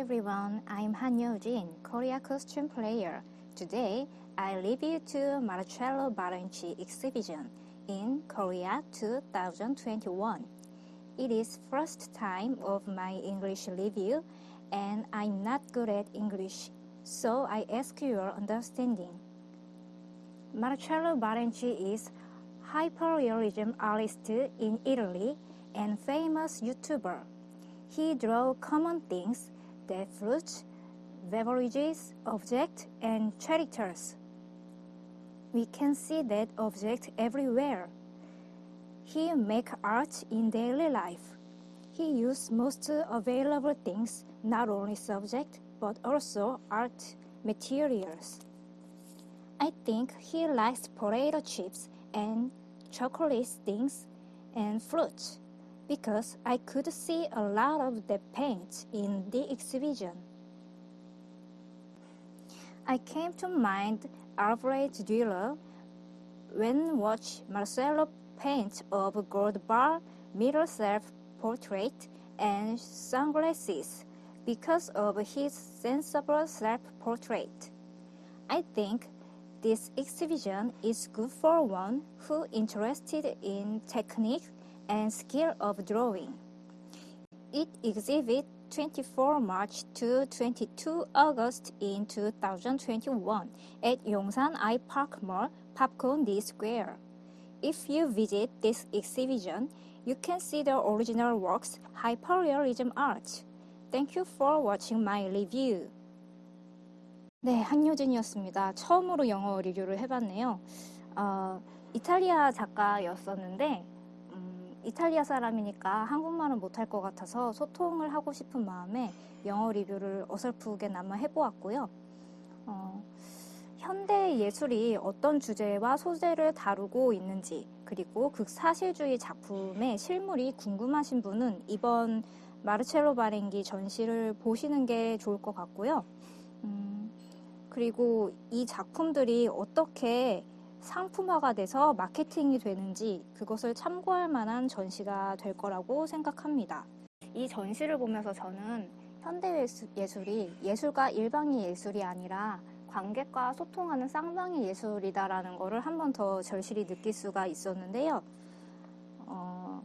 everyone, I'm Han Yeo-jin, Korea costume player. Today, I review to Marcello Barenci exhibition in Korea 2021. It is first time of my English review and I'm not good at English, so I ask your understanding. Marcello Barenci is hyperrealism artist in Italy and famous YouTuber. He draw common things that fruits, beverages, objects, and characters. We can see that object everywhere. He make art in daily life. He use most available things, not only subject, but also art materials. I think he likes potato chips and chocolate things and fruits because I could see a lot of the paint in the exhibition. I came to mind Alfred Dürer when watch Marcelo paint of gold bar, mirror self-portrait, and sunglasses because of his sensible self-portrait. I think this exhibition is good for one who interested in technique and skill of drawing. It exhibit 24 March to 22 August in 2021 at Yongsan I Park Mall, Popcorn D Square. If you visit this exhibition, you can see the original works, hyperrealism art. Thank you for watching my review. 네, 한효진이었습니다. 처음으로 영어 리뷰를 해봤네요. 어, 이탈리아 작가였었는데 이탈리아 사람이니까 한국말은 못할 것 같아서 소통을 하고 싶은 마음에 영어 리뷰를 어설프게나마 해보았고요. 어, 현대 예술이 어떤 주제와 소재를 다루고 있는지 그리고 극사실주의 작품의 실물이 궁금하신 분은 이번 마르첼로 바랭기 전시를 보시는 게 좋을 것 같고요. 음, 그리고 이 작품들이 어떻게 상품화가 돼서 마케팅이 되는지 그것을 참고할 만한 전시가 될 거라고 생각합니다. 이 전시를 보면서 저는 현대 예술이 예술가 일방의 예술이 아니라 관객과 소통하는 쌍방의 예술이다라는 것을 한 번 더 절실히 느낄 수가 있었는데요. 어,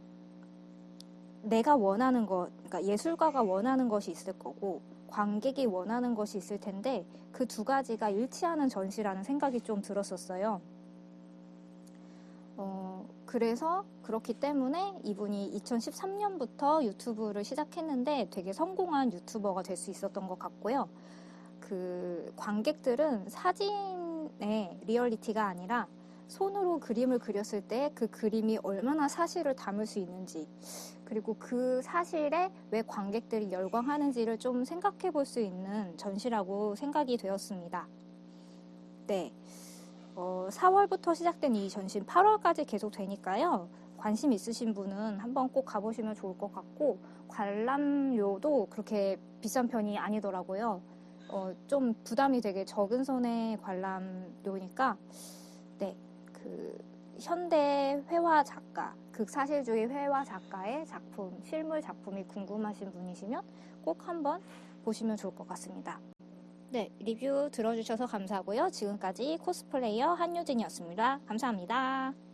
내가 원하는 것, 그러니까 예술가가 원하는 것이 있을 거고 관객이 원하는 것이 있을 텐데 그 두 가지가 일치하는 전시라는 생각이 좀 들었었어요. 어, 그래서 그렇기 때문에 이분이 2013년부터 유튜브를 시작했는데 되게 성공한 유튜버가 될 수 있었던 것 같고요. 그 관객들은 사진의 리얼리티가 아니라 손으로 그림을 그렸을 때 그 그림이 얼마나 사실을 담을 수 있는지 그리고 그 사실에 왜 관객들이 열광하는지를 좀 생각해 볼 수 있는 전시라고 생각이 되었습니다. 네. 어, 4월부터 시작된 이 전시 8월까지 계속 되니까요. 관심 있으신 분은 한번 꼭 가보시면 좋을 것 같고 관람료도 그렇게 비싼 편이 아니더라고요. 어, 좀 부담이 되게 적은 선의 관람료니까 네, 그 현대 회화 작가, 극사실주의 회화 작가의 작품, 실물 작품이 궁금하신 분이시면 꼭 한번 보시면 좋을 것 같습니다. 네, 리뷰 들어주셔서 감사하고요. 지금까지 코스플레이어 한유진이었습니다. 감사합니다.